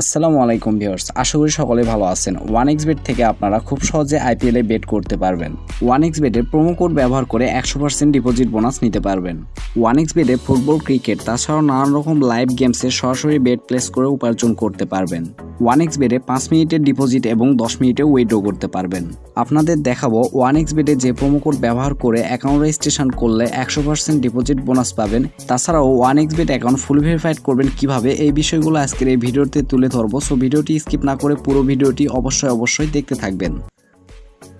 আসসালামু আলাইকুম ভিউয়ার্স, আশা করি সকলে ভালো আছেন। ওয়ান এক্স বেট থেকে আপনারা খুব সহজে আইপিএলে বেট করতে পারবেন। ওয়ান এক্স বেটের প্রোমো কোড ব্যবহার করে একশো পার্সেন্ট ডিপোজিট বোনাস নিতে পারবেন। ওয়ান এক্স বেটে ফুটবল ক্রিকেট তাছাড়াও নানান রকম লাইভ গেমসে সরাসরি বেট প্লেস করে উপার্জন করতে পারবেন। ওয়ান এক্স বেডে পাঁচ মিনিটের ডিপোজিট এবং দশ মিনিটে উইথড্র করতে পারবেন। আপনাদের দেখাবো ওয়ান এক্স বেডে যে প্রোমো কোড ব্যবহার করে অ্যাকাউন্ট রেজিস্ট্রেশন করলে একশো পার্সেন্ট ডিপোজিট বোনাস পাবেন। তাছাড়াও one X bet account full verified করবেন কীভাবে, এই বিষয়গুলো আজকের এই ভিডিওতে তুলে ধরবো। সো ভিডিওটি স্কিপ না করে পুরো ভিডিওটি অবশ্যই অবশ্যই দেখতে থাকবেন।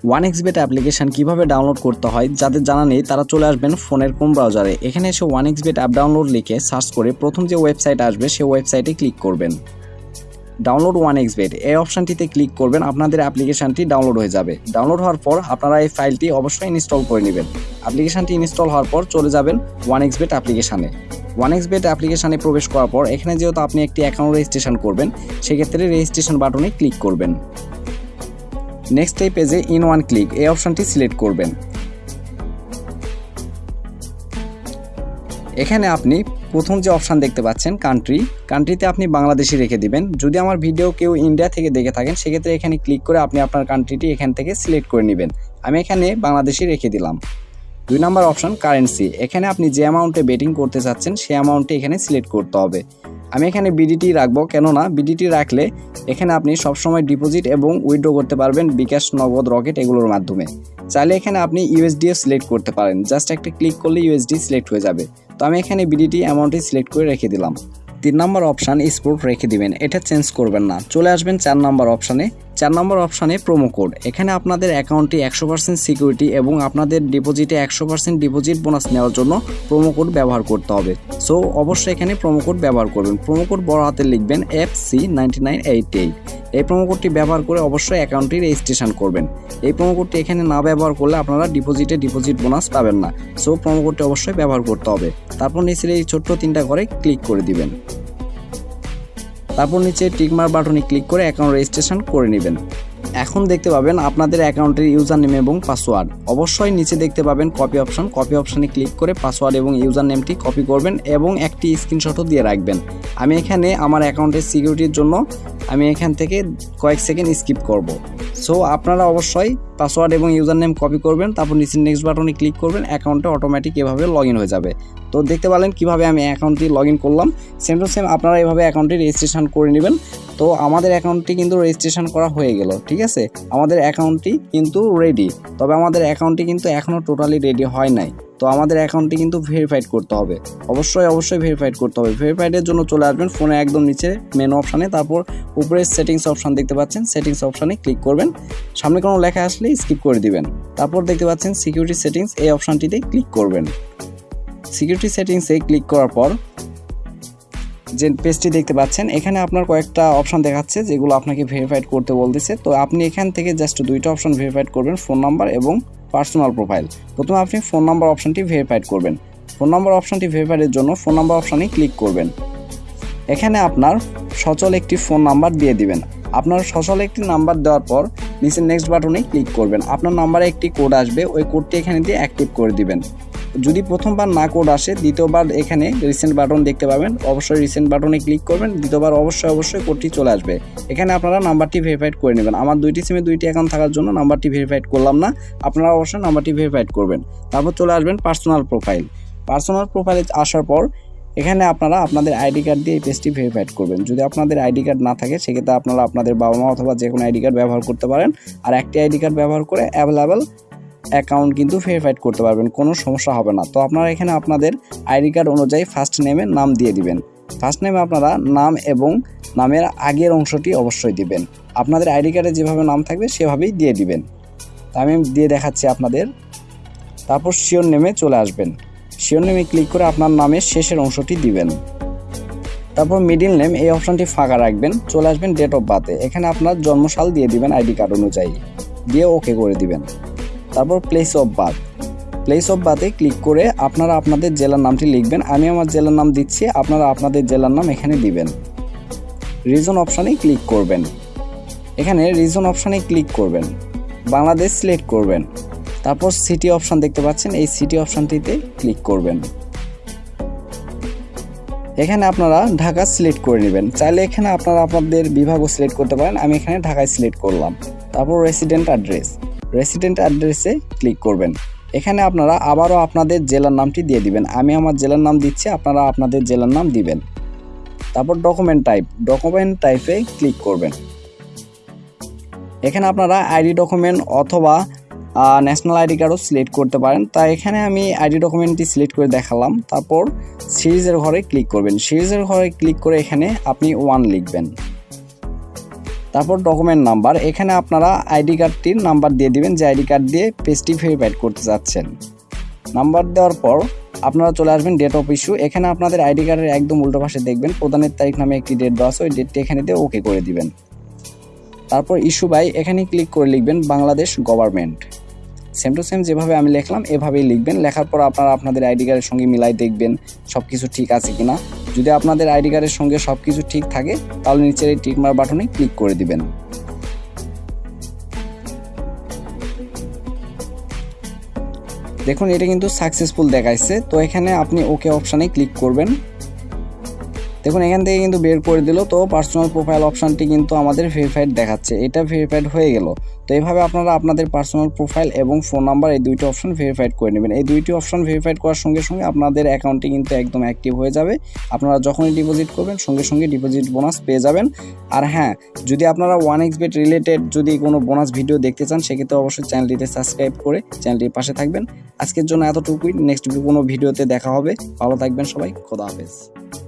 ওয়ান এক্স বেট অ্যাপ্লিকেশন কীভাবে ডাউনলোড করতে হয়, যাদের জানা নেই, তারা চলে আসবেন ফোনের কোন ব্রাউজারে এখানে এসে one X bet app download লিখে সার্চ করে প্রথম যে ওয়েবসাইট আসবে সেই ওয়েবসাইটে ক্লিক করবেন। ডাউনলোড ওয়ান এক্স বেড এই অপশানটিতে ক্লিক করবেন, আপনাদের অ্যাপ্লিকেশনটি ডাউনলোড হয়ে যাবে। ডাউনলোড হওয়ার পর আপনারা এই ফাইলটি অবশ্যই ইনস্টল করে নেবেন। অ্যাপ্লিকেশানটি ইনস্টল হওয়ার পর চলে যাবেন ওয়ান এক্স বেড অ্যাপ্লিকেশানে ওয়ান এক্স বেড অ্যাপ্লিকেশানে প্রবেশ করার পর এখানে যেহেতু আপনি একটি অ্যাকাউন্ট রেজিস্ট্রেশন করবেন, সেক্ষেত্রে রেজিস্ট্রেশন বাটনে ক্লিক করবেন। নেক্সট এই পেজে ইন ওয়ান ক্লিক এই অপশানটি সিলেক্ট করবেন। এখানে আপনি প্রথম যে অপশান দেখতে পাচ্ছেন কান্ট্রি কান্ট্রিতে আপনি বাংলাদেশি রেখে দিবেন। যদি আমার ভিডিও কেউ ইন্ডিয়া থেকে দেখে থাকেন, সেক্ষেত্রে এখানে ক্লিক করে আপনি আপনার কান্ট্রিটি এখান থেকে সিলেক্ট করে নেবেন। আমি এখানে বাংলাদেশি রেখে দিলাম। দুই নম্বর অপশান কারেন্সি এখানে আপনি যে অ্যামাউন্টে বেটিং করতে চাচ্ছেন সে অ্যামাউন্টটি এখানে সিলেক্ট করতে হবে। আমি এখানে বিডিটি রাখব, কেননা বিডিটি রাখলে এখানে আপনি সবসময় ডিপোজিট এবং উইড্রো করতে পারবেন বিকাশ নগদ রকেট এগুলোর মাধ্যমে। চাইলে এখানে আপনি ইউএসডিও সিলেক্ট করতে পারেন জাস্ট একটা ক্লিক করলে ইউএসডি সিলেক্ট হয়ে যাবে। তো আমি এখানে বিডিটি অ্যামাউন্টটি সিলেক্ট করে রেখে দিলাম। তিন নম্বর অপশান স্পোর্ট রেখে দিবেন, এটা চেঞ্জ করবেন না। চলে আসবেন চার নম্বর অপশানে চার নম্বর অপশানে প্রোমো কোড এখানে আপনাদের অ্যাকাউন্টটি একশো পার্সেন্ট সিকিউরিটি এবং আপনাদের ডিপোজিটে একশো পার্সেন্ট ডিপোজিট বোনাস নেওয়ার জন্য প্রোমো কোড ব্যবহার করতে হবে। সো অবশ্যই এখানে প্রোমো কোড ব্যবহার করবেন। প্রোমো কোড বড় হাতে লিখবেন F C ninety nine eight eight এই প্রোমো কোডটি ব্যবহার করে অবশ্যই অ্যাকাউন্টটি রেজিস্ট্রেশন করবেন। এই প্রোমো কোডটি এখানে না ব্যবহার করলে আপনারা ডিপোজিটে ডিপোজিট বোনাস পাবেন না। সো প্রোমো কোডটি অবশ্যই ব্যবহার করতে হবে। তারপর নিচে এই ছোট্ট তিনটা করে ক্লিক করে দিবেন। তারপর নিচে টিকমার বাটনে ক্লিক করে অ্যাকাউন্ট রেজিস্ট্রেশন করে নেবেন। এখন দেখতে পাবেন আপনাদের অ্যাকাউন্টের ইউজার নেম এবং পাসওয়ার্ড। অবশ্যই নিচে দেখতে পাবেন কপি অপশন। কপি অপশানে ক্লিক করে পাসওয়ার্ড এবং ইউজার নেমটি কপি করবেন এবং একটি স্ক্রিনশটও দিয়ে রাখবেন। আমি এখানে আমার অ্যাকাউন্টের সিকিউরিটির জন্য আমি এখান থেকে কয়েক সেকেন্ড স্কিপ করব। সো আপনারা অবশ্যই পাসওয়ার্ড এবং ইউজার নেম কপি করবেন, তারপর নিচে নেক্সট বাটনে ক্লিক করবেন অ্যাকাউন্টে অটোমেটিক এভাবে লগ হয়ে যাবে। তো দেখতে পারলেন কীভাবে আমি অ্যাকাউন্টটি লগ করলাম। সেম টু সেম আপনারা এভাবে অ্যাকাউন্টটি রেজিস্ট্রেশন করে নেবেন। তো আমাদের অ্যাকাউন্টটি কিন্তু রেজিস্ট্রেশন করা হয়ে গেল, ঠিক আছে? আমাদের অ্যাকাউন্টটি কিন্তু রেডি তবে আমাদের অ্যাকাউন্টটি কিন্তু এখনও টোটালি রেডি হয় নাই। তো আমাদের অ্যাকাউন্টটি কিন্তু ভেরিফাইড করতে হবে। অবশ্যই অবশ্যই ভেরিফাইড করতে হবে। ভেরিফাইডের জন্য চলে আসবেন ফোনে একদম নিচে মেন অপশানে তারপর উপরে সেটিংস অপশান দেখতে পাচ্ছেন। সেটিংস অপশানে ক্লিক করবেন। সামনে কোনো লেখা আসলে স্কিপ করে দিবেন। তারপর দেখতে পাচ্ছেন সিকিউরিটি সেটিংস এই অপশানটিতে ক্লিক করবেন। সিকিউরিটি সেটিংসে ক্লিক করার পর যে পেজটি দেখতে পাচ্ছেন, এখানে আপনার কয়েকটা অপশান দেখাচ্ছে যেগুলো আপনাকে ভেরিফাইড করতে বলতেছে। তো আপনি এখান থেকে জাস্ট দুইটা অপশান ভেরিফাইড করবেন ফোন নাম্বার এবং পার্সোনাল প্রোফাইল প্রথমে আপনি ফোন নাম্বার অপশানটি ভেরিফাইড করবেন। ফোন নাম্বার অপশানটি ভেরিফাইডের জন্য ফোন নাম্বার অপশানে ক্লিক করবেন। এখানে আপনার সচল একটি ফোন নাম্বার দিয়ে দিবেন। আপনার সচল একটি নাম্বার দেওয়ার পর নিচে নেক্সট বাটনে ক্লিক করবেন। আপনার নাম্বারে একটি কোড আসবে। ওই কোডটি এখানে দিয়ে অ্যাক্টিভ করে দিবেন। যদি প্রথমবার না কোড আসে, দ্বিতীয়বার এখানে রিসেন্ট বাটন দেখতে পাবেন। অবশ্যই রিসেন্ট বাটনে ক্লিক করবেন, দ্বিতীয়বার অবশ্যই অবশ্যই কোডটি চলে আসবে। এখানে আপনারা নাম্বারটি ভেরিফাইড করে নেবেন। আমার দুইটি সিমে দুইটি অ্যাকাউন্ট থাকার জন্য নাম্বারটি ভেরিফাইড করলাম না। আপনারা অবশ্যই নাম্বারটি ভেরিফাইড করবেন। তারপর চলে আসবেন পার্সোনাল প্রোফাইল পার্সোনাল প্রোফাইলে আসার পর এখানে আপনারা আপনাদের আইডি কার্ড দিয়ে এই পেজটি ভেরিফাইড করবেন। যদি আপনাদের আইডি কার্ড না থাকে, সেক্ষেত্রে আপনারা আপনাদের বাবা মা অথবা যে কোনো আইডি কার্ড ব্যবহার করতে পারেন। আর একটি আইডি কার্ড ব্যবহার করে অ্যাভেলেবেল অ্যাকাউন্ট কিন্তু ভেরিফাইড করতে পারবেন, কোনো সমস্যা হবে না। তো আপনারা এখানে আপনাদের আইডি কার্ড অনুযায়ী ফার্স্ট নেমে নাম দিয়ে দিবেন। ফার্স্ট নেমে আপনারা নাম এবং নামের আগের অংশটি অবশ্যই দিবেন। আপনাদের আইডি কার্ডে যেভাবে নাম থাকবে সেভাবেই দিয়ে দিবেন। তা আমি দিয়ে দেখাচ্ছি আপনাদের। তারপর শিওর নেমে চলে আসবেন। শিওর নেমে ক্লিক করে আপনার নামের শেষের অংশটি দিবেন। তারপর মিডিল নেম এই অপশনটি ফাঁকা রাখবেন। চলে আসবেন ডেট অফ বার্থে এখানে আপনার জন্মসাল দিয়ে দিবেন আইডি কার্ড অনুযায়ী। দিয়ে ওকে করে দিবেন। তারপর place of birth place of বার্থে click করে আপনারা আপনাদের জেলার নামটি লিখবেন। আমি আমার জেলার নাম দিচ্ছি, আপনারা আপনাদের জেলার নাম এখানে দিবেন। রিজন অপশানে ক্লিক করবেন। এখানে রিজন অপশানে ক্লিক করবেন। বাংলাদেশ সিলেক্ট করবেন। তারপর সিটি অপশান দেখতে পাচ্ছেন, এই সিটি অপশানটিতে ক্লিক করবেন। এখানে আপনারা ঢাকা সিলেক্ট করে নেবেন। চাইলে এখানে আপনারা আপনাদের বিভাগও সিলেক্ট করতে পারেন। আমি এখানে ঢাকায় সিলেক্ট করলাম। তারপর রেসিডেন্ট অ্যাড্রেস রেসিডেন্ট অ্যাড্রেসে ক্লিক করবেন। এখানে আপনারা আবারও আপনাদের জেলার নামটি দিয়ে দিবেন। আমি আমার জেলার নাম দিচ্ছি, আপনারা আপনাদের জেলার নাম দিবেন। তারপর ডকুমেন্ট টাইপ ডকুমেন্ট টাইপে ক্লিক করবেন। এখানে আপনারা আইডি ডকুমেন্ট অথবা ন্যাশনাল আইডি কার্ডও সিলেক্ট করতে পারেন। তাই এখানে আমি আইডি ডকুমেন্টটি সিলেক্ট করে দেখালাম। তারপর সিরিজের ঘরে ক্লিক করবেন। সিরিজের ঘরে ক্লিক করে এখানে আপনি ওয়ান লিখবেন। তারপর ডকুমেন্ট নাম্বার এখানে আপনারা আইডি কার্ডটির নাম্বার দিয়ে দিবেন, যে আইডি কার্ড দিয়ে পেজটি ভেরিফাইড করতে চাচ্ছেন নাম্বার দেওয়ার পর আপনারা চলে আসবেন ডেট অফ ইস্যু এখানে আপনাদের আইডি কার্ডের একদম উল্টো পাশে দেখবেন প্রধানের তারিখ নামে একটি ডেট দেওয়া আছে, ওই ডেটটি এখানে দিয়ে ওকে করে দিবেন। তারপর ইস্যু বাই এখানে ক্লিক করে লিখবেন Bangladesh government same to same যেভাবে আমি লিখলাম, এভাবেই লিখবেন। লেখার পর আপনারা আপনাদের আইডি কার্ডের সঙ্গে মিলাই দেখবেন সব কিছু ঠিক আছে কিনা। যদি আপনাদের আইডি কার্ডের সঙ্গে সব কিছু ঠিক থাকে, তাহলে নিচের এই টিকমার বাটনে ক্লিক করে দিবেন। দেখুন, এটা কিন্তু সাকসেসফুল দেখাইছে। তো এখানে আপনি ওকে অপশানে ক্লিক করবেন। দেখুন, এখান থেকে কিন্তু বের করে দিল। তো পার্সোনাল প্রোফাইল অপশানটি কিন্তু আমাদের ভেরিফাইড দেখাচ্ছে। এটা ভেরিফাইড হয়ে গেল। তো এইভাবে আপনারা আপনাদের পার্সোনাল প্রোফাইল এবং ফোন নাম্বার এই দুইটি অপশন ভেরিফাইড করে নেবেন। এই দুইটি অপশন ভেরিফাইড করার সঙ্গে সঙ্গে আপনাদের অ্যাকাউন্টটি কিন্তু একদম অ্যাক্টিভ হয়ে যাবে। আপনারা যখনই ডিপোজিট করবেন, সঙ্গে সঙ্গে ডিপোজিট বোনাস পেয়ে যাবেন। আর হ্যাঁ যদি আপনারা ওয়ান এক্স বেট রিলেটেড যদি কোনো বোনাস ভিডিও দেখতে চান, সেক্ষেত্রে অবশ্যই চ্যানেলটিতে সাবস্ক্রাইব করে চ্যানেলটির পাশে থাকবেন। আজকের জন্য এতটুকুই। নেক্সট কোনো ভিডিওতে দেখা হবে। ভালো থাকবেন সবাই। খোদা হাফেজ।